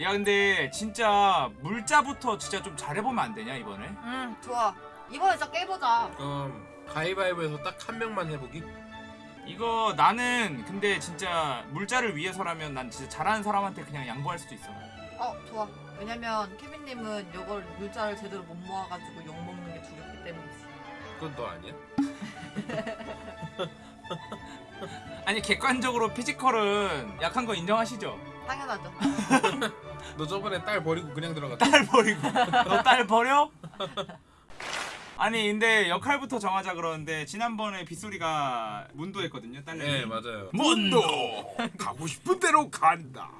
야 근데 진짜 물자부터 진짜 좀 잘해보면 안 되냐 이번에? 응 좋아 이번에 진짜 깨보자 그럼 가위바위보에서 딱 한 명만 해보기? 이거 나는 근데 진짜 물자를 위해서라면 난 진짜 잘하는 사람한테 그냥 양보할 수도 있어 어 좋아 왜냐면 케빈님은 이걸 물자를 제대로 못 모아가지고 욕먹는 게 두렵기 때문이지 그건 너 아니야? 아니 객관적으로 피지컬은 약한 거 인정하시죠? 당연하죠. 너 저번에 딸 버리고 그냥 들어갔다. 딸 버리고. 너 딸 버려? 아니 근데 역할부터 정하자 그러는데 지난번에 빗소리가 문도 했거든요 딸내미. 네 맞아요. 문도! 가고 싶은 대로 간다.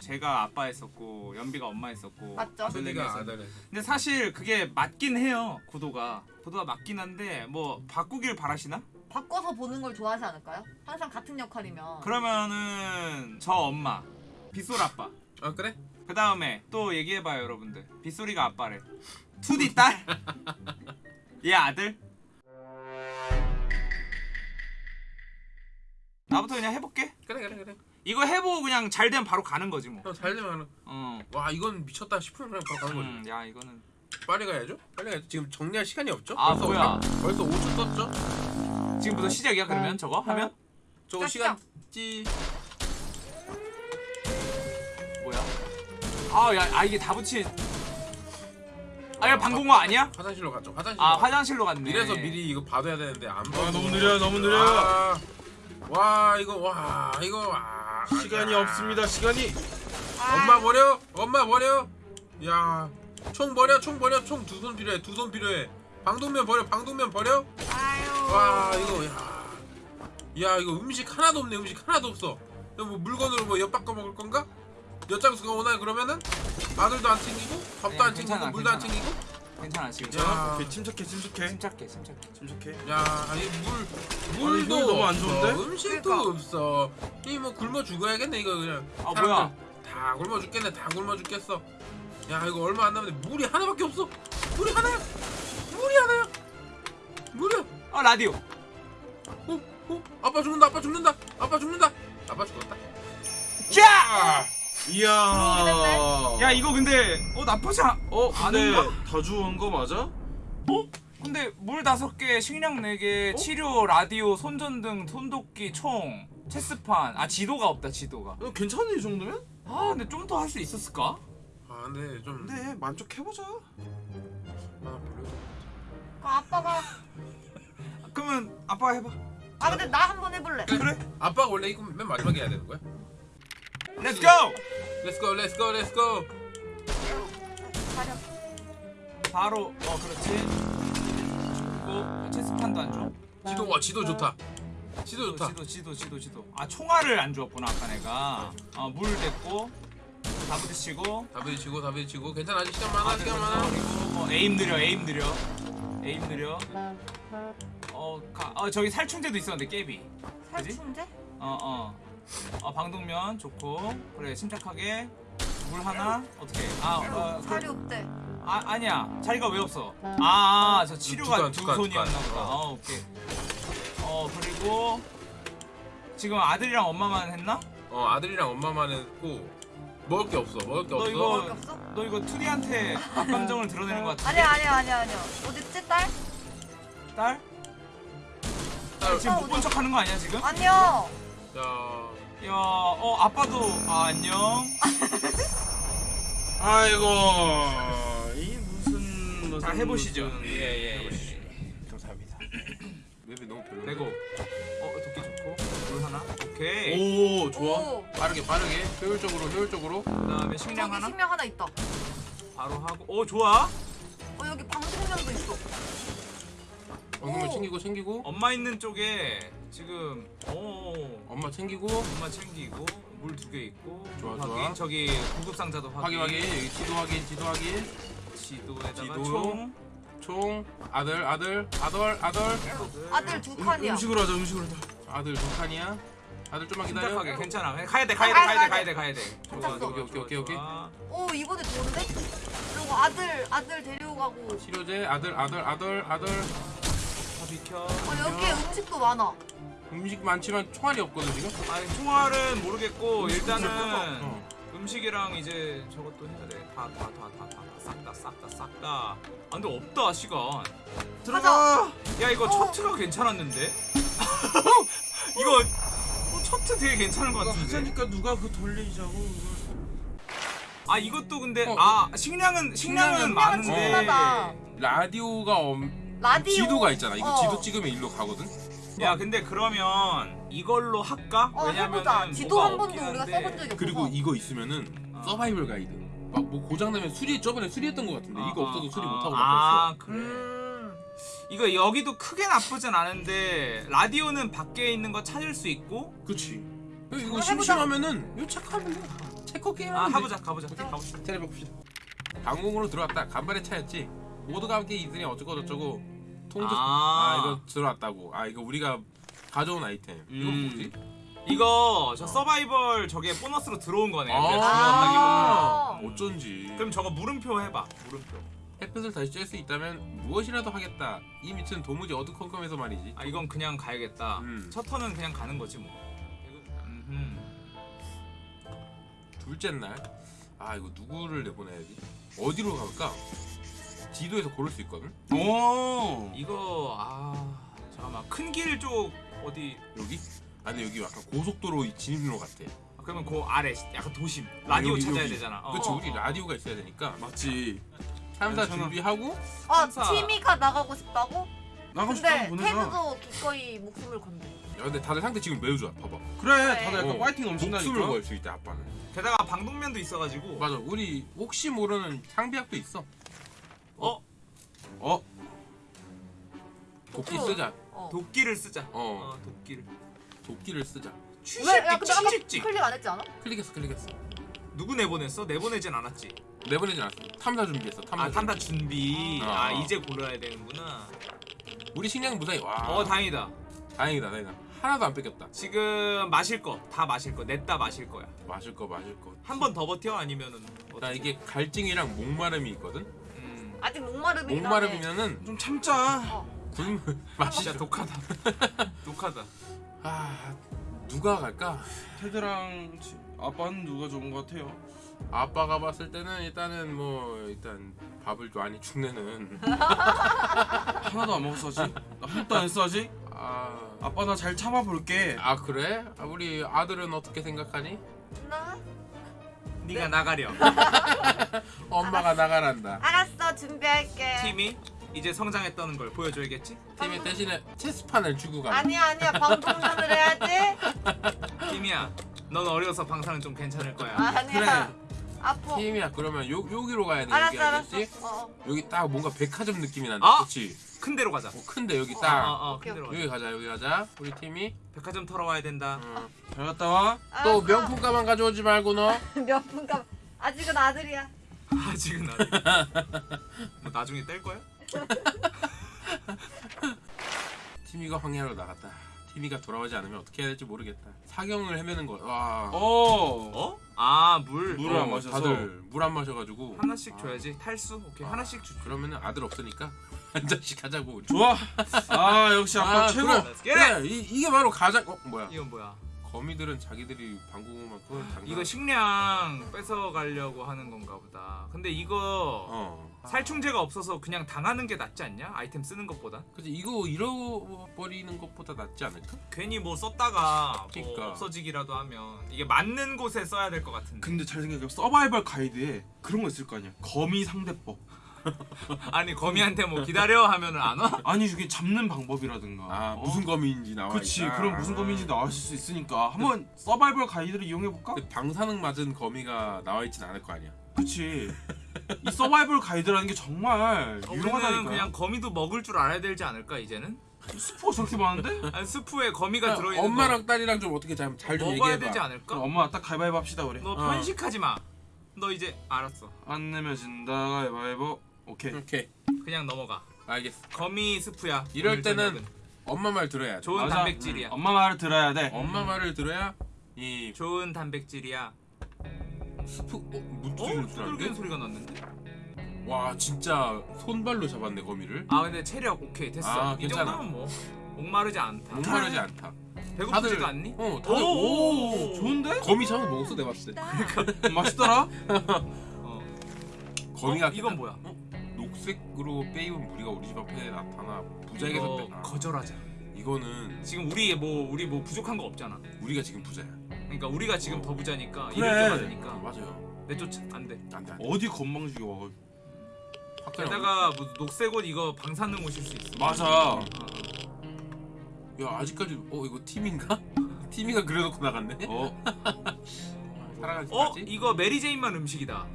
제가 아빠 했었고 연비가 엄마 했었고 맞죠? 아들내미 소리가 했었는데 아들 근데 사실 그게 맞긴 해요 구도가. 구도가 맞긴 한데 뭐 바꾸길 바라시나? 바꿔서 보는 걸 좋아하지 않을까요? 항상 같은 역할이면 그러면은 저 엄마 빗소리 아빠 아 그래? 그 다음에 또 얘기해봐요 여러분들 빗소리가 아빠래 2D 딸? 얘 아들? 나부터 그냥 해볼게 그래 그래 그래 이거 해보고 그냥 잘 되면 바로 가는 거지 뭐형잘 되면 하는 어. 와 이건 미쳤다 싶으면 그냥 바로 가는 거지 음, 야 이거는 빨리 가야죠 빨리 가야죠 지금 정리할 시간이 없죠? 아, 벌써 뭐야. 벌써 5초 떴죠? 지금부터 시작이야 그러면 저거 하면? 저거 시작, 시간 찌 뭐야? 아야 아, 이게 다 붙인 아야 방공호 아니야? 화장실로 갔죠 화장실로 아 갔죠. 화장실로 갔네 이래서 미리 이거 봐둬야 되는데 안 봐도 아, 너무 느려요, 너무 느려요. 와, 와 이거 와 이거 와 시간이 야. 없습니다. 시간이. 엄마 버려 엄마 버려 야총 버려 총 버려 총 두 손 필요해 두 손 필요해 방독면 버려 방독면 버려 아유 와 이거 야. 야 이거 음식 하나도 없네 음식 하나도 없어 이거 뭐 물건으로 뭐 엿바꿔 먹을 건가? 엿장수가 오나 그러면은 아들도 안 챙기고 밥도 네, 안 챙기고 괜찮아, 물도 안 괜찮아. 챙기고 괜찮아 지금 야. 오케이, 침착해, 침착해. 침착해 침착해 침착해. 야, 아니, 물도 이거 너무 안 없어, 좋은데? 음식도 그러니까. 없어. 이 뭐 굶어 죽어야겠네 이거 그냥. 아 사람들 뭐야 다 굶어 죽겠네, 다 굶어 죽겠어. 야, 이거 얼마 안 남았는데 물이 하나밖에 없어. 물이 하나야. 물이 하나야. 물이야. 어 라디오 어, 어, 아빠 죽는다, 아빠 죽는다, 아빠 죽는다. 아빠 죽었다. 자! 이야. 야 이거 근데 어 나쁘지 않... 어, 근데 아닌가? 다 주운 거 맞아? 근데 물 다섯 개, 식량 네 개, 치료, 라디오, 손전등, 손도끼, 총, 체스판. 아 지도가 없다 지도가. 어, 괜찮네 이 정도면? 아 근데 좀 더 할 수 있었을까? 아, 근데 좀. 근데 만족해보자. 아, 별로. 그 아빠가 그러면 아빠가 해봐. 아 근데 나 한 번 해볼래 그래? 아빠가 원래 이거 맨 마지막에 해야 되는 거야? Let's go! Let's go, let's go, let's go. 가려 바로 어 그렇지. 그리고 체스판도 안 줘. 지도 와, 지도 좋다. 지도 좋다. 지도 지도 지도 지도. 아 총알을 안 주었구나 아까 내가. 어 물 됐고 다 부딪히고. 다 부딪히고, 다 부딪히고. 괜찮아, 아직 시간 많아, 시간 많아. 그리고 어, 에임 느려 에임 느려 에임 느려. 어, 가, 어 저기 살충제도 있었는데 깨비. 살충제? 어, 어. 어, 방독면 좋고. 그래, 침착하게. 물 하나? 어떻게? 아, 어, 살이 그, 없대 아, 아니야. 자리가 왜 없어? 아, 아, 저 치료가 두 칸, 두, 두 칸, 두 손이었나 칸. 보다. 어. 어, 오케이. 어, 그리고 지금 아들이랑 엄마만 했나? 어, 아들이랑 엄마만 했고 먹을 게 없어. 먹을 게 너 없어. 이거- 밖에 없어? 너 이거 투디한테 감정을 드러내는 것 같은데? 아니야 아니야 아니야 아니야 어딨지 딸? 딸? 딸, 지금 못 본 척 하는 거 아니야, 지금? 아니야 자, 야, 어, 아빠도, 아, 안녕. 아이고. 이 무슨 무슨 자, 해보시죠. 무슨- 예, 예, 예. 해보시죠. 감사합니다. 맵이 너무 별로. 레고. 어, 도끼 좋고. 물 하나? 오케이. 오, 좋아. 오 빠르게 빠르게 효율적으로 효율적으로. 그 다음에 식량 저기 하나? 식량 하나 있다 바로 하고. 오, 좋아. 어 여기 방송면도 있어 오. 챙기고 챙기고. 엄마 있는 쪽에 지금 오 엄마 챙기고. 엄마 챙기고 물 두 개 있고 좋아, 확인 좋아. 저기 구급 상자도 확인, 확인 확인. 여기 지도 확인 지도 확인. 지도에다가 지도. 총 총 아들 아들 아들 아들 아들 두 칸이야 음식으로 하자, 음식으로 하자. 아들 두 칸이야. 아들 좀만 기다려. 침착하게 괜찮아 가야 돼 가야 돼 아, 가야 돼 가야 가야 돼 가야 돼 좋아 괜찮어. 좋아 오케이, 오케이, 좋아, 오케이, 오케이. 좋아. 오 이번에 좋은데? 그리고 아들 아들 데리고 가고 치료제 아들 아들 아들 아들. 다 비켜 어 여기에 음식도 많아 음식 많지만 총알이 없거든 지금. 아니 총알은 모르겠고 일단은 어. 음식이랑 이제 저것도 해야 돼. 다 다 다 다 다 싹 다 싹 다 싹 다. 아 근데 없다 시간. 들어가. 야 이거 어. 첫트가 괜찮았는데? 이거 어, 첫트 되게 괜찮은 것 같은데. 하자니까 누가 그 돌리자고. 아 이것도 근데 어. 아 식량은 식량은 식량은 많은데. 충분하다. 라디오가 엄... 라디오. 지도가 있잖아. 이거 어. 지도 찍으면 일로 가거든. 야 근데 그러면 이걸로 할까? 어 해보자. 지도 한 번도 우리가. 써본 적이 없어. 그리고 이거 있으면은 어. 서바이벌 가이드. 막 뭐 고장 나면 수리 저번에 수리했던 것 같은데 이거 아, 없어도 수리 아, 못 하고 아 바꿨어. 그래. 음. 이거 여기도 크게 나쁘진 않은데 라디오는 밖에 있는 거 찾을 수 있고 그렇지. 이거 해보자. 심심하면은 이거 체크하면 돼. 체크 게임 아 하면 가보자 가보자 가보자 차려 봅시다. 방공으로 들어왔다. 간발의 차였지. 모두가 함께 있으니 어쩌고 저쩌고 통도 아, 아, 이거 들어왔다고. 아 이거 우리가 가져온 아이템. 이건 음. 뭐지? 이거 저 서바이벌 저게 보너스로 들어온 거네 아. 들어왔다기보다 아. 어쩐지. 그럼 저거 물음표 해봐 물음표 햇볕을 다시 쬐을 수 있다면 무엇이라도 하겠다. 이 밑은 도무지 어두컴컴해서 말이지. 아 이건 그냥 가야겠다 음. 첫 턴은 그냥 가는 거지 뭐. 둘째 날. 아 이거 누구를 내보내야 지? 어디로 갈까? 지도에서 고를 수 있거든. 오. 이거 아 잠깐만 큰 길 쪽 어디 여기? 아 근데 여기 약간 고속도로 진입로 같아. 아, 그러면 그 아래 약간 도심 라디오 여기, 찾아야 여기. 되잖아 어. 그렇지 어, 우리 어. 라디오가 있어야 되니까 맞지. 탐사 괜찮아. 준비하고 어 천사. 티미가 나가고 싶다고? 나가고 근데 보내자. 테드도 기꺼이 목숨을 건데. 야 근데 다들 상태 지금 매우 좋아 봐봐 그래. 다들 약간 어, 파이팅 목숨을 넘친다니까. 걸 수 있대 아빠는 게다가 방독면도 있어가지고 맞아 우리 혹시 모르는 상비약도 있어 어? 어. 도끼 어. 쓰자. 어. 도끼를 쓰자. 어. 어 도끼를. 도끼를 쓰자. 왜? 야 근데 아까 취직직. 클릭 안 했지 않아? 클릭했어 클릭했어. 누구 내보냈어? 내보내진 않았지. 내보내진 않았어. 탐사 준비했어 탐사 아 탐다 준비. 어. 아 이제 골라야 되는구나. 우리 식량 무사히 와. 어 다행이다. 다행이다 다행이다. 하나도 안 뺏겼다. 지금 마실 거 다 마실 거 냈다 마실 거야. 마실 거 마실 거나 한번 더 버텨? 아니면은 어떻게? 이게 갈증이랑 목마름이 있거든? 음. 아직 목마름이긴 하네. 목마름이면은 좀 참자. 어. 굶 진짜 마시자 독하다 독하다 아 누가 갈까 테드랑 지- 아빠는 누가 좋은 것 같아요? 아빠가 봤을 때는 일단은 뭐 일단 밥을 많이 축내는 하나도 안 먹었어 아직? 나 한도 안 했어 아직? 아, 아빠 나 잘 참아볼게. 아 그래? 아, 우리 아들은 어떻게 생각하니? 나? 네가 나가렴 엄마가 나가란다. 알았어 준비할게. 팀이 이제 성장했다는 걸 보여줘야겠지? 팀이 대신에 체스판을 주고 가. 아니야 아니야 방송전을 해야지. 팀이야 넌 어려서 방사는 좀 괜찮을 거야 아니야. 아파. 팀이야 그러면 요 여기로 가야 돼. 여기 알았어 알았어. 어, 어. 여기 딱 뭔가 백화점 느낌이 난다. 아! 그렇지? 큰 데로 가자 어, 큰데 여기 어, 딱 어, 어, 오케이, 큰 데로 가자 여기 가자 여기 가자. 우리 팀이 백화점 털어 와야 된다 어. 잘 갔다 와. 또 알았어. 명품 가방 가져오지 말고 너. 명품감. 아직은 아들이야. 아직은 나 뭐 나중에 뗄 거야? 팀이가 황야로 나갔다. 팀이가 돌아오지 않으면 어떻게 해야 될지 모르겠다. 사경을 헤매는 거. 와. 어. 어? 아 물. 물을 어, 안 마셔서. 다들 물 안 마셔 가지고 하나씩 아. 줘야지 탈수? 오케이 아. 하나씩 주 그러면은 아들 없으니까 한 잔씩 하자고 우리. 좋아. 아 역시 아빠 아, 최고. 그래. 이, 이게 바로 가장 어 뭐야 이건 뭐야 거미들은 자기들이 방공만큼 장난 이거 식량 뺏어 가려고 하는 건가 보다 근데 이거 어 살충제가 없어서 그냥 당하는 게 낫지 않냐? 아이템 쓰는 것보다 그치 이거 잃어버리는 것보다 낫지 않을까? 괜히 뭐 썼다가 뭐 그러니까. 없어지기라도 하면 이게 맞는 곳에 써야 될 것 같은데 근데 잘 생각해 서바이벌 가이드에 그런 거 있을 거 아니야. 거미 상대법. 아니 거미한테 뭐 기다려 하면은 안 와? 아니 이게 잡는 방법이라든가. 아 어? 무슨 거미인지 나와 그치 있다. 그런 무슨 거미인지 나왔을 수 있으니까 한번 서바이벌 가이드를 이용해 볼까? 그 방사능 맞은 거미가 나와 있진 않을 거 아니야 그치. 이 서바이벌 가이드라는 게 정말 우리는 유용하다니까. 그냥 거미도 먹을 줄 알아야 되지 않을까 이제는? 스포가 저렇게 많은데? 아니 스프에 거미가 들어있는 엄마랑 딸이랑 좀 어떻게 잘좀거 먹어야 얘기해봐 되지 그럼 않을까? 엄마 딱 가위바위보 합시다 우리. 너 어. 편식하지 마. 너 이제 알았어. 안 내면 진다 가위바위보. 오케이. 오케이 그냥 넘어가. 알겠어 거미 스프야. 이럴 때는 저녁은. 엄마 말 들어야 돼 좋은 맞아. 단백질이야. 엄마 말을 들어야 돼. 엄마 말을 들어야 이 좋은 단백질이야. 스프 어? 어? 문두리는 두들기는 소리인데? 소리가 났는데? 와 진짜 손발로 잡았네 거미를 아 근데 체력 오케이 됐어. 아, 이 괜찮아. 정도면 뭐 목마르지 않다. 목마르지 않다 배고프지도 않니? 어 다들 오, 오, 좋은데? 거미 참 먹었어 내가 봤을 때 맛있더라? 어. 거미가 어, 이건 뭐야? 어? 녹색으로 빼입은 무리가 우리 집 앞에 나타나 부자에게 이거 섰다 거절하자. 이거는 지금 우리 뭐 우리 뭐 부족한 거 없잖아. 우리가 지금 부자야 그러니까 우리가 지금 어. 더 부자니까 그래. 이럴 줄 어, 알으니까 맞아요 내쫓아 안 돼. 안 돼 안 돼 어디 건방지게 와 게다가 뭐 녹색 옷 이거 방사능 옷일 수 있어. 맞아 어, 어. 야 아직까지 어 이거 팀인가? 팀이가 그려놓고 나갔네 어? 살아가지 어 이거 메리 제인만 음식이다.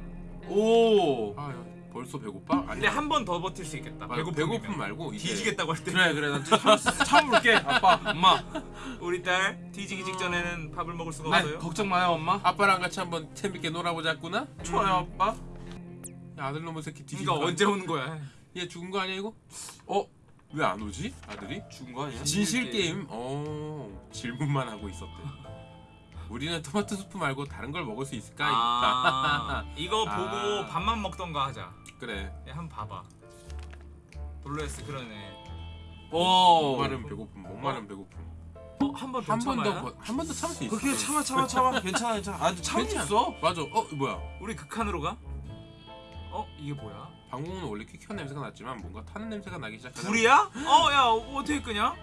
오아 야, 벌써 배고파? 아니 근데 한 번 더 버틸 수 있겠다. 아, 배고픔 배고픔 말고 이제 뒤지겠다고 할 때. 그래 그래 난 참, 참을게 아빠 엄마 우리 딸 뒤지기 직전에는 밥을 먹을 수가 네, 없어요. 걱정 마요 엄마 아빠랑 같이 한번 재밌게 놀아보자꾸나? 좋아요 아빠 야 아들 놈의 새끼 그러니까 거 언제 오는 거야? 얘 죽은 거 아니야 이거? 어? 왜 안 오지? 아들이? 죽은 거 아니야? 진실 게임? 어 질문만 하고 있었대 우리는 토마토 수프 말고 다른 걸 먹을 수 있을까? 아 이거 아. 보고 밥만 먹던가 하자. 그래 야, 한번 봐봐. 블루에스 그러네. 오 목마른 배고픔 목마른 배고픔 어 한번더한 번? 더한 번 더 참을 수 있어 그렇게 참아 참아 참아 괜찮아 괜찮아 아 참을 수. 있어 맞아 어 뭐야 우리 극한으로 가? 어 이게 뭐야? 방공은 원래 퀴퀴한 냄새가 났지만 뭔가 타는 냄새가 나기 시작하자 불이야? 어야 어떻게 끄냐?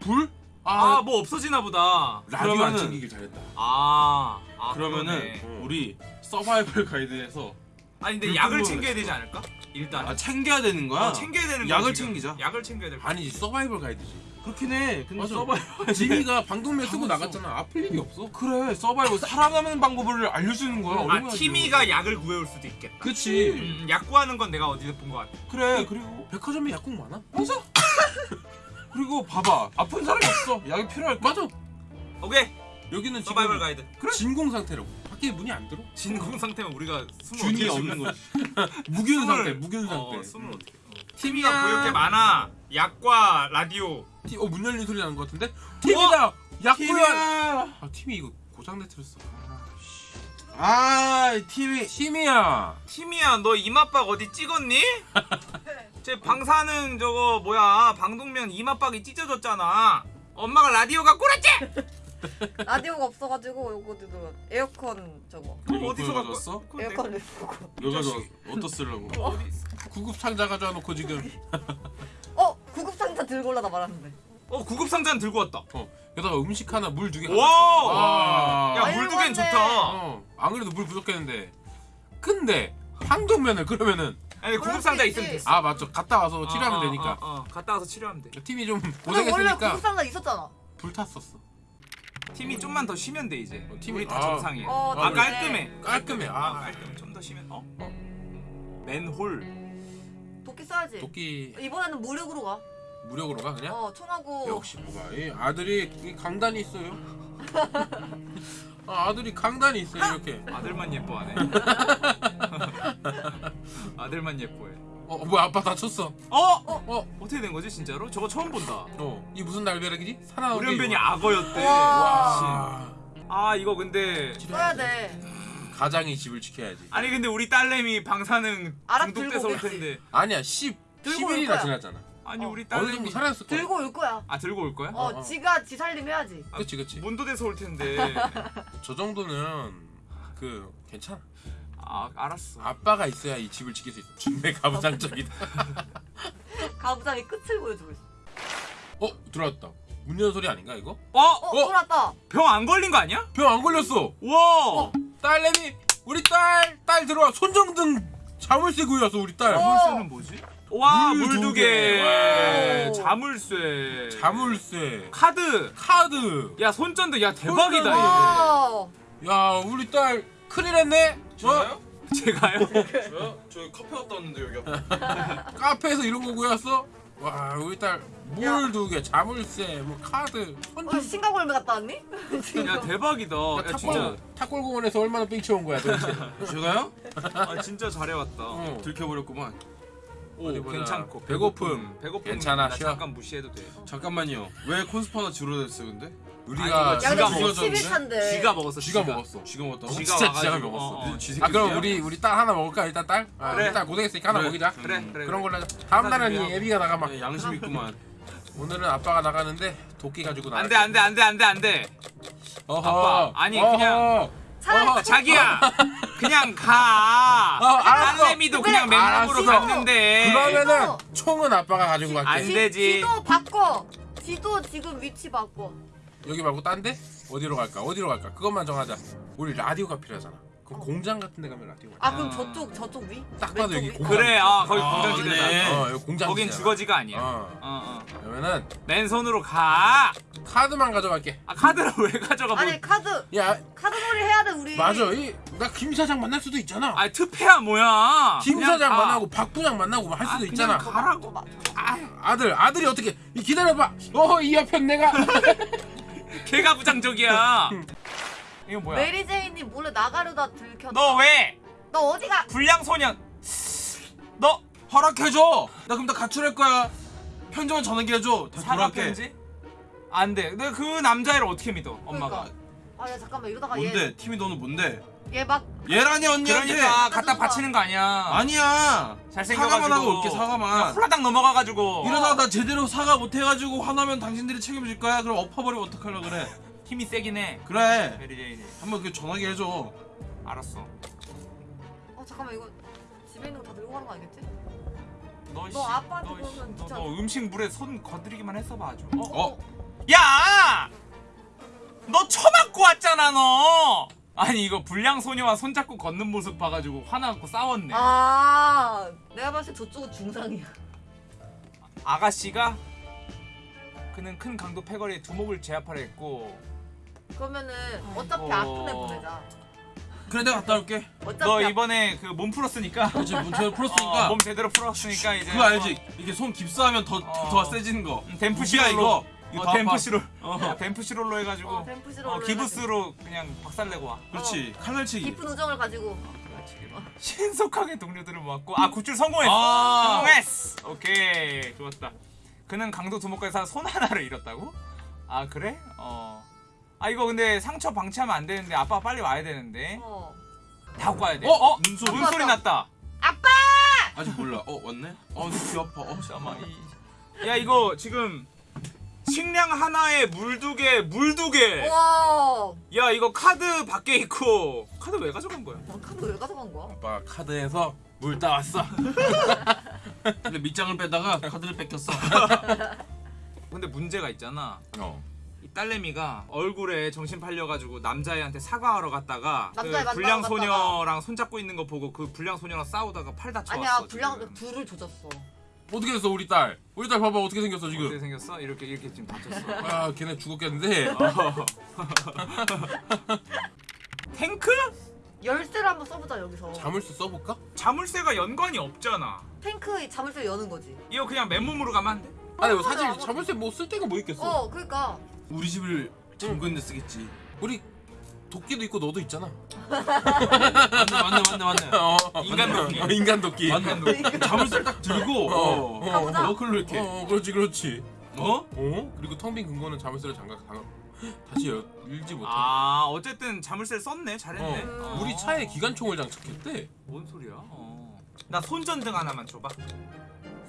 불? 아 아, 뭐 없어지나 보다. 라디오 안 그러면은- 챙기길 잘했다 아, 아 그러면은 그러네. 어. 우리 서바이벌 가이드에서 아니 근데 불 약을 챙겨야 되지 않을까? 일단 아 챙겨야 되는 거야? 어, 챙겨야 되는 거야 약을 지금. 챙기자. 약을 챙겨야 될 거야. 아니지 서바이벌 가이드지 그렇긴 해 근데 맞아. 서바이벌 지미가 방독면 쓰고. 나갔잖아 아플 일이 없어 그래 서바이벌 살아가는 방법을 알려주는 거야 아 얼마나 티미가 약을 구해올 수도 있겠다. 그치 음, 약 구하는 건 내가 어디서 본 것 같아. 그래 그리고 백화점에 약국 많아? 맞아 그리고 봐봐 아픈 사람이 없어 약이 필요할까? 맞아 오케이 여기는 서바이벌 지금 가이드. 진공 상태라고 밖에 문이 안 들어 진공 상태면 우리가 숨을 균이 어떻게 없는? 거지 무균 숨을- 상태 무균 어, 상태 어, 숨을 어떻게? 어. 팀이야 티미가 보일 게 많아. 약과 라디오. 티- 어, 문 열리는 소리 나는 것 같은데? 팀이다! 약구야! 팀이야 아, 팀이 이거 고장내 틀었어. 아 팀이 팀이야! 티미야 너 이마박 어디 찍었니? 제 방사능 저거 뭐야 방독면 이마박이 찢어졌잖아. 엄마가 라디오가 꿀었지? 라디오가 없어가지고 요거도 에어컨 저거 그럼 어디서 갖고 내- 에어컨을 보고 왜 가져왔어? 어디다 쓰려고? 어디 구급 상자 가져와 놓고 지금. 어 구급 상자 들고 올라다 말았는데 어 구급 상자는 들고 왔다. 어, 여기다가 음식 하나, 물 두 개. 와! 와! 야 아이고, 물두 개는 안돼. 좋다. 어, 안 그래도 물 부족했는데. 근데, 황동면을 그러면은. 아니 수 상자 있지. 있으면 됐어. 아, 맞죠. 갔다 와서 치료하면 어, 어, 되니까. 어, 어, 갔다 와서 치료하면 돼. 팀이 좀 원래 고생했으니까 구급 상자 있었잖아 불탔었어. 팀이 좀만 더 쉬면 돼 이제. 어, 팀이- 우리 다 아. 정상이야. 어, 아 그래. 깔끔해. 깔끔해. 아 아, 깔끔해. 좀 더 쉬면 어? 맨홀. 도끼 써야지 도끼 이번에는 무력으로 가 무력으로 가, 그냥? 어 총하고 역시 뭐가 이 아들이 이 강단이 있어요. 아, 아들이 강단이 있어요 이렇게. 아들만 예뻐하네. 아들만 예뻐해. 어 뭐야 아빠 다쳤어. 어? 어 어떻게 된 거지 진짜로? 저거 처음 본다. 어 이 무슨 날벼락이지? 우련변이 이거. 악어였대. 와. 씨. 아 이거 근데 써야 돼 가장이 집을 지켜야지. 아니 근데 우리 딸내미 방사능 알아, 중독돼서 들고 올 텐데. 아니야 10 들고 올 10일이나 거야. 지났잖아. 아니 어. 우리 어느 정도 딸내미 살아났을 거야. 들고 올 거야 아 들고 올 거야? 어, 어, 어. 지가 지 살림 해야지 그렇지 그렇지. 문도돼서 올 텐데. 저 정도는 그 괜찮아. 아 알았어. 아빠가 있어야 이 집을 지킬 수 있어. 준비 가부장적이다. 가부장이 끝을 보여주고 있어 어 들어왔다. 문 여는 소리 아닌가 이거? 어? 어, 어? 돌았다 병 안 걸린 거 아니야? 병 안 걸렸어. 와. 딸내미 우리 딸 딸 들어와 손정등 자물쇠 구이었어 우리 딸. 어. 자물쇠는 뭐지? 와물물두두 개. 개. 오. 자물쇠. 자물쇠 카드. 카드. 야 손전등 야 대박이다 야 우리 딸 큰일 했네. 어? 얘. 제가요? 저요? 저 카페 갔다 왔는데 여기 앞에 카페에서 이런 거 구했어? 와 우리 딸 야. 물두 개, 자물쇠, 뭐 카드, 어, 손전. 싱가골매 갔다 왔니? 야 대박이다. 야 진짜. 탁골 탁골공원에서 얼마나 뺑쳐온 거야 도대체? 제가요? 아 진짜 잘해왔다. 어. 들켜버렸구만 오 어디 보자. 괜찮고 배고픔. 배고픔 괜찮아, 나 쉬어. 잠깐 무시해도 돼. 잠깐만,요 왜 콘스파나 줄어들었어 근데? 우리가 쥐가 근데 먹었어, 11차인데 쥐가 먹었어. 쥐가 먹었어. 쥐가 먹었다고? 쥐가 진짜 와가지고, 쥐가 먹었어. 어, 어. 쥐 새끼 아 그럼? 우리 우리 딸 하나 먹을까 일단 딸? 아, 그래. 딸 고생했으니까 하나 그래. 먹이자. 그래 그래. 그런 걸로 하자. 다음 날은 이. 애비가 나가 막 야, 양심 있구만 오늘은 아빠가 나가는데 도끼 가지고 나가. 안돼 안돼 안돼 안돼 안돼. 어허. 아빠, 아니, 어허. 그냥- 차라리 어허. 자기야 그냥 가. 어, 알았어. 딸내미도 그냥 맨몸으로 알았어. 갔는데. 그러면은 총은 아빠가 가지고 갈게. 안 되지. 지도 바꿔. 지도 지금 위치 바꿔. 여기 말고 딴 데? 어디로 갈까? 어디로 갈까? 그것만 정하자. 우리 라디오가 필요하잖아. 그럼 어. 공장 같은 데 가면 라디오. 아 그럼 어. 저쪽 저쪽 위? 딱 봐도 여기 위? 공장. 그래 아 거기 아, 공장지대다. 그래. 어, 여기 공장. 거긴 주거지가 아니야. 어. 어. 어. 그러면은 맨손으로 가. 카드만 가져갈게. 아 카드를 왜 가져가? 뭐. 아니 카드 야, 카드놀이 해야 돼 우리. 맞아. 이나 김 사장 만날 수도 있잖아. 아 투패야 뭐야? 김 사장 가. 만나고 박 부장 만나고 할 아, 수도 그냥 있잖아. 가. 가라고. 마- 아들, 아들이 어떻게? 이 기다려봐. 어허 이 옆엔 내가. 걔가 부장적이야. 이거 뭐야? 메리 제인이 몰래 나가려다 들켰다. 너 왜? 너 어디가? 불량 소년. 너 허락해줘. 나 그럼 나 가출할 거야. 편지만 전화기 해줘. 다 사과 돌아갈게. 편지? 안 돼. 내가 그 남자애를 어떻게 믿어? 엄마가. 그러니까. 아야 잠깐만 이러다가 뭔데? 팀이 너는 뭔데? 얘얘막 얘라니 언니한테. 그러니까 갖다 바치는 거 아니야. 아니야. 잘생겨가지고. 사과만 하고 올게 사과만. 홀라당 넘어가가지고. 이러다가 나 제대로 사과 못 해가지고 화나면 당신들이 책임질 거야. 그럼 엎어버리면 어떡하려 그래? 힘이 세긴 해. 그래. 메리 제인이. 한번 그 전화기 해줘. 알았어. 어 잠깐만 이거 집에 있는 거 다 들고 가는 거 아니겠지? 너, 씨, 아빠한테 너, 너, 진짜- 너 음식 물에 손 건드리기만 했어봐 아주. 어? 어? 야! 너 처맞고 왔잖아 너. 아니 이거 불량 소녀와 손잡고 걷는 모습 봐가지고 화나갖고 싸웠네. 아 내가 봤을 때 저쪽은 중상이야. 아가씨가 그는 큰 강도 패거리에 두목을 제압하려 했고 그러면은 어차피 아이고. 아픈 애 보내자. 그래 내가 갔다 올게. 어차피 너 아- 이번에 그 몸 풀었으니까 그렇지 문제를 풀었으니까. 어, 몸 제대로 풀었으니까 이제 그거 알지? 이게 손 깁스하면 더 더 어. 세지는 거. 음, 이거. 이거 어. 댐프시롤 어. 야, 댐프시롤로 해가지고 어, 댐프시로 어, 기부스로 그냥 박살내고 와 그렇지. 칼날치기. 깊은 우정을 가지고 신속하게 동료들을 모았고 아 구출 성공했어 아. 성공했어 오케이 좋았다 그는 강도 두목에서 손 하나를 잃었다고? 아 그래? 어아 이거 근데 상처 방치하면 안 되는데 아빠가 빨리 와야 되는데 어. 다 와야 돼 어? 어? 문소리. 문소리 났다 아직 몰라. 어 왔네. 어, 내귀 아파. 어, 잠깐만 이... 야 이거 지금 식량 하나에 물 두 개, 물 두 개. 와. 야 이거 카드 밖에 있고 카드 왜 가져간 거야? 나 카드 왜 가져간 거야? 아빠 카드에서 물 따왔어. 근데 밑장을 빼다가 카드를 뺏겼어. 근데 문제가 있잖아. 어. 이 딸내미가 얼굴에 정신 팔려가지고 남자애한테 사과하러 갔다가 그 남자애 만나러 불량 갔다가. 소녀랑 손잡고 있는 거 보고 그 불량 소녀랑 싸우다가 팔 다쳤어. 아니야 불량 지금. 둘을 조졌어. 어떻게 됐어 우리 딸? 우리 딸 봐봐 어떻게 생겼어 어떻게 지금? 생겼어? 이렇게 이렇게 지금 다쳤어. 아 걔네 죽었겠는데. 탱크? 열쇠를 한번 써보자 여기서. 자물쇠 써볼까? 자물쇠가 연관이 없잖아. 탱크 자물쇠 여는 거지. 이거 그냥 맨몸으로 가면 안 돼? 아니 뭐 사실. 자물쇠 뭐 쓸 데가 뭐 있겠어? 어 그러니까 우리 집을 잠그는 데 쓰겠지. 우리 도끼도 있고 너도 있잖아. 맞네 맞네 맞네 맞네. 어. 인간 도끼. 어, 인간 도끼. 맞네. 자물쇠 딱 들고 어. 어. 가보자. 너클로 이렇게. 어, 그렇지 그렇지. 어? 어? 그리고 텅 빈 금고는 자물쇠를 잠가 당 다시 열, 열지 못해. 아 어쨌든 자물쇠를 썼네. 잘했네. 어. 어. 우리 차에 기관총을 장착했대. 뭔 소리야? 어. 나 손전등 하나만 줘봐.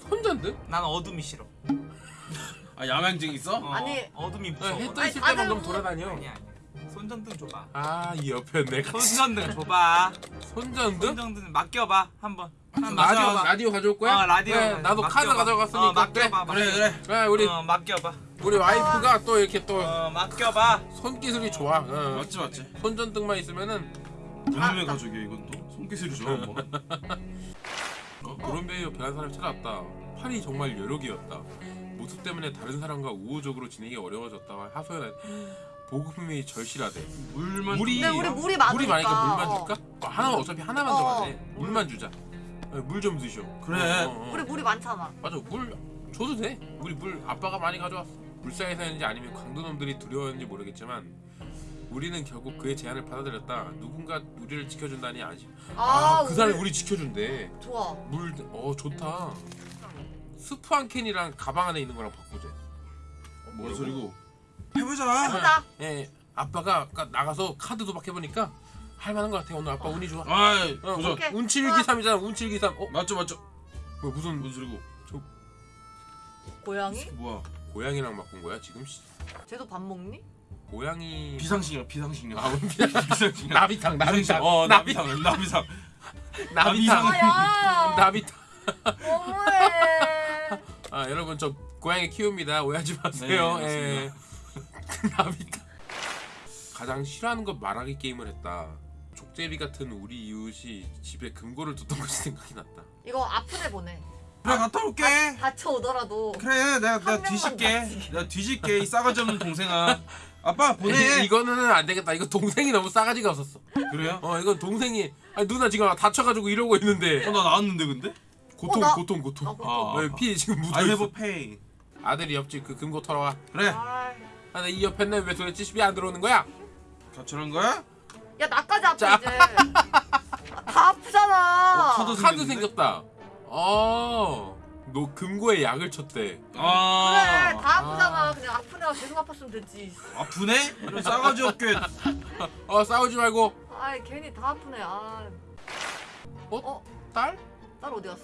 손전등? 난 어둠이 싫어. 아 야맹증 있어? 어, 아니. 어둠이 어, 무서워. 해떠 아니, 있을 때만 좀 뭐- 돌아다녀. 아니야 아니야. 손전등 줘봐. 아 이 옆에 내가 손전등 줘봐. 손전등? 손전등 맡겨봐 한번. 한번 라디오 맡겨봐. 라디오 가져올 거야? 어, 라디오 그래, 가- 나도 카드 맡겨봐. 가져갔으니까 어, 맡겨봐. 그래. 그래 그래. 그래 우리 어, 맡겨봐. 우리 와이프가 또 이렇게 또 어, 맡겨봐. 손기술이 좋아. 어. 맞지 맞지. 손전등만 있으면은 누님의 가족이야 이건 또. 손기술이 좋아 뭐. 어, 그런베이어 변한 사람이 찾아왔다. 팔이 정말 여력이었다. 모습 때문에 다른 사람과 우호적으로 지내기 어려워졌다. 하소연한 보급품이 절실하대. 물만. 물이 근데 우리 물이 많으니까. 물이 많으니까 물만 어. 줄까? 어, 하나 어차피 하나만 어. 정하네. 물만 주자. 물 좀 드셔. 그래. 어, 어, 어. 우리 물이 많잖아. 맞아 물 줘도 돼. 우리 물 아빠가 많이 가져왔어. 불쌍해서였는지 아니면 강도놈들이 두려웠는지 모르겠지만 우리는 결국 그의 제안을 받아들였다. 누군가 우리를 지켜준다니 아직. 아, 아 그 사람이 우리 지켜준대. 좋아. 물, 어 좋다. 스프 한 캔이랑 가방 안에 있는 거랑 바꾸자. 뭔 소리고? 해보자. 해보자. 예, 아빠가 아까 나가서 카드 도박 해보니까 할만한 것 같아. 오늘 아빠 운이 좋아. 아이 어, 도전. 오케이. 운칠기삼이잖아. 운칠기삼. 어, 맞죠 맞죠. 뭐 무슨 뭔 소리고? 고양이? 뭐야? 고양이랑 바꾼 거야 지금? 씨. 쟤도 밥 먹니? 고양이 비상식량 비상식량. 아 비상 비상식량. 나비탕 나비탕 어 나비 나비상 나비상. 나비탕 아야 나비탕 너무해 아 여러분 저 고양이 키웁니다 오해하지 마세요 네, 예. 나비탕 가장 싫어하는 건 말하기 게임을 했다 족제비 같은 우리 이웃이 집에 금고를 뒀던 것이 생각이 났다 이거 애 보내 그래 갔다 올게. 다 쳐 오더라도 그래 내가 한 내가 뒤질게. 내가 뒤질게 이 싸가지 없는 동생아. 아빠 보내. 이 거는 안 되겠다 이거 동생이 너무 싸가지가 없었어 그래요? 어 이건 동생이 아니 누나 지금 다쳐가지고 이러고 있는데 어나 나왔는데 근데? 고통 나- 고통 고통 나 고통. 아. 어, 피 지금 I have 묻어있어 a pain. 아들이 옆집 그 금고 털어와 그래. 아이. 아, 나이 옆에 는 왜 도대체 집이 안 들어오는 거야? 가출한 거야? 야 나까지 아파 자. 이제 아, 다 아프잖아 어, 카드? 생겼다 어, 너 금고에 약을 쳤대 아. 그래 다 아프잖아 그냥 아픈 애가 계속 아팠으면 됐지 아프네? 이런 싸가지 없게. 어 싸우지 말고 아이 괜히 다 아프네 아 딸? 딸 어디 갔어?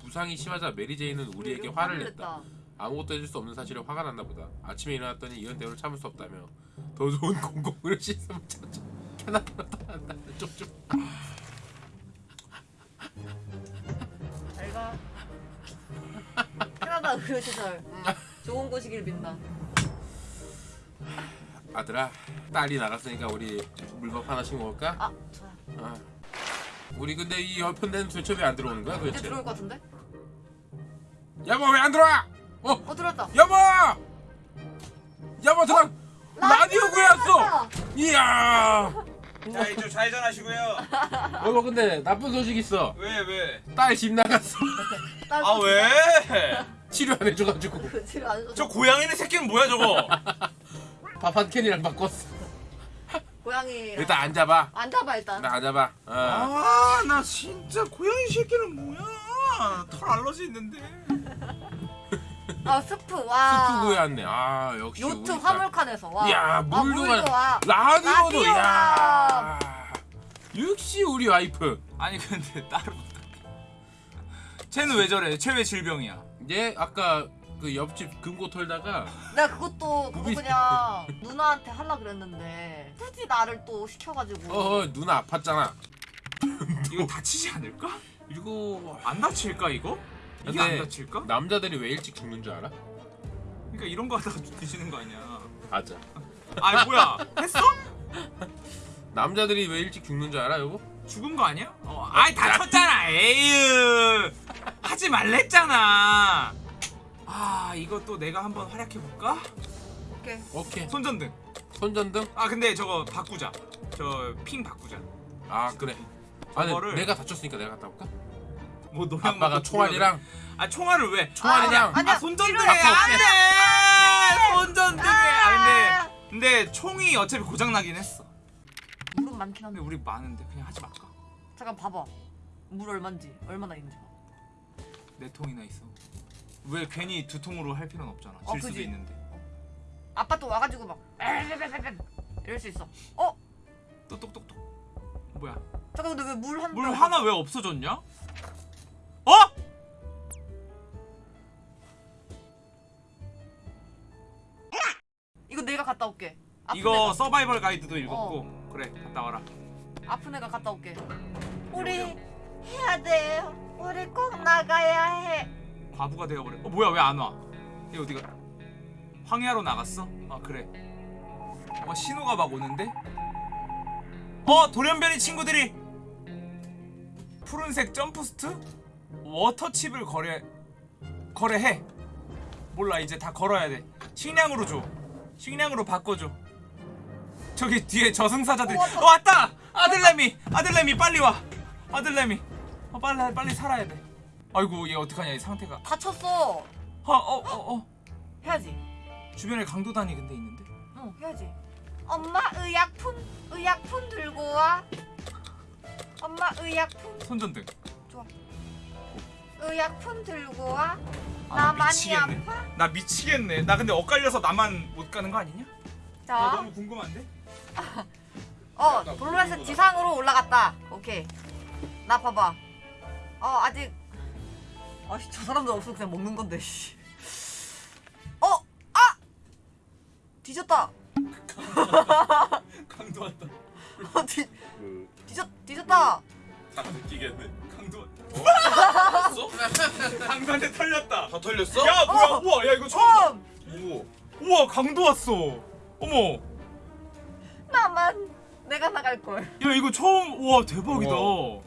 부상이 심하자 메리제이는 우리에게 화를 화를 냈다 아무것도 해줄 수 없는 사실에 화가 났나 보다. 아침에 일어났더니 이런 대우를 참을 수 없다며. 더 좋은 공공을 씻으면 찾아 캐나다로 떠난다. 쪽쪽 잘가. 캐나다 의료 시설 좋은 곳이길 빈다. 아들아 딸이 나갔으니까 우리 물밥 하나씩 먹을까? 아 좋아 아. 우리 근데 이 옆편대는 도대체 왜 안 들어오는 거야 도대체? 들어올 것 같은데? 여보 왜안 들어와? 어 어 들어왔다 여보 여보 들어 라디오 구했어 들어왔다. 이야 자 이제 좌회전하시고요. 여보 근데 나쁜 소식 있어 왜 왜? 딸 집 나갔어 딸아 왜? 치료 안 해줘가지고 그 집에 안저 고양이네 새끼는 뭐야 저거? 밥 한 캔이랑 바꿨어 고양이 일단 앉아봐 앉아봐 일단 일단 앉아봐 어. 아나 진짜 고양이 새끼는 뭐야? 털 알러지 있는데. 아 스프 와 스프 구해왔네 아 역시 요트 우리. 화물칸에서 와 이야, 아, 물도 와 라디오도. 야 역시 우리 와이프 아니 근데 따로 쟤는 왜 저래? 쟤 왜 질병이야? 얘 아까 그 옆집 금고 털다가 내가 그것도 그거 그냥 누나한테 하려 그랬는데 굳이 나를 또 시켜가지고 어, 어 누나 아팠잖아 이거 다치지 않을까? 이거 안 다칠까 이거? 이게 안 다칠까? 남자들이 왜 일찍 죽는 줄 알아? 그러니까 이런 거 하다가 드시는 거 아니야? 맞아 아 뭐야? 했어? 남자들이 왜 일찍 죽는 줄 알아 여보? 죽은 거 아니야? 어, 아이 다쳤잖아. 에휴. 하지 말랬잖아. 아 이것도 내가 한번 활약해 볼까? 오케이 오케이 손전등. 손전등? 아 근데 저거 바꾸자. 저핑 바꾸자. 아 그래 아 저거를- 내가 다쳤으니까 내가 갔다 올까? 뭐 노래 아빠가 총알이랑 아 총알을 왜? 총알이랑 아니야, 아 손전등에. 안돼. 손전등에. 아 근데 근데 총이 어차피 고장 나긴 했어. 물은 많긴 한데 우리 많은데 그냥 하지 말까? 잠깐 봐봐 물 얼만지 얼마나 있는지 봐. 네 통이나 있어. 왜 괜히 두 통으로 할 필요는 없잖아. 어, 질 수도 그지. 있는데. 아빠 또 와가지고 막 에르르르르르 이럴 수 있어 어? 또 똑똑똑. 뭐야? 잠깐 근데 왜 물 한물병 하나 왜 없어졌냐? 어? 이거 내가 갔다 올게. 아픈 이거 애가, 서바이벌 가이드도 읽었고. 그래 갔다 와라. 아픈 애가 갔다 올게. 우리 해야 돼 우리 꼭 나가야 해. 과부가 되어버려. 어 뭐야 왜 안 와? 얘 어디가? 황야로 나갔어? 아 그래. 어 신호가 막 오는데? 어 돌연변이 친구들이. 푸른색 점프스트? 워터칩을 거래 거래해. 몰라 이제 다 걸어야 돼. 식량으로 줘. 식량으로 바꿔줘. 저기 뒤에 저승사자들이 어, 왔다. 어, 아들내미 아들내미 빨리 와. 아들내미. 어, 빨리 빨리 살아야 돼. 아이고 얘 어떡하냐 이 상태가. 다쳤어. 어어어 어, 어. 해야지. 주변에 강도단이 근데 있는데? 어 해야지. 엄마 의약품 의약품 들고 와. 엄마 의약품. 손전등 의약품 들고 와 아, 나 많이 미치겠네. 아파 나 미치겠네 나 근데 엇갈려서 나만 못 가는 거 아니냐? 나자 너무 궁금한데? 어, 블루에서 지상으로 올라갔다. 오케이. 나 봐봐. 어, 아직. 아씨, 저 사람들 없으면 그냥 먹는 건데, 씨. 뒤졌다. 강도 왔다. 어, 뒤그 뒤졌 뒤졌다. 다 느끼겠네. 강도 왔다. 어? 강도한테 털렸다. 다 털렸어? 야 뭐야? 어! 우와 야 이거 처음. 오. 우와 강도 왔어. 어머. 나만 내가 나갈 걸. 야 이거 처음. 우와 대박이다. 우와.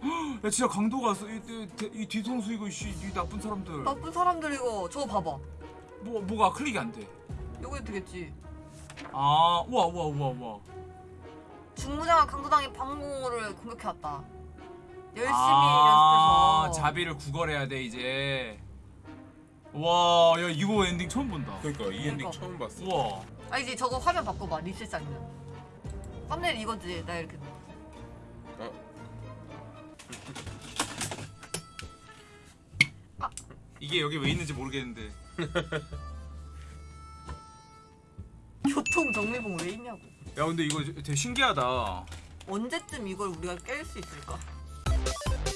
야 진짜 강도가 왔어. 이, 이, 이 뒤통수 이거 씨, 이 나쁜 사람들. 나쁜 사람들 이거 저거 봐봐. 뭐 뭐가 클릭이 안 돼. 요거 되겠지. 아 우와 우와 우와 우와. 중무장한 강도단이 방공호를 공격해왔다. 열심히 아, 연습해서. 자비를 구걸해야 돼 이제. 와, 야 이거 엔딩 처음 본다. 그러니까 이 엔딩 그러니까. 처음 봤어. 우와. 아 이제 저거 화면 바꿔봐 리셋 장면. 썸네일 이거지 나 이렇게. 이게 여기 왜 있는지 모르겠는데. 교통 정밀봉 왜 있냐고. 야 근데 이거 되게 신기하다. 언제쯤 이걸 우리가 깰 수 있을까? We'll be right back.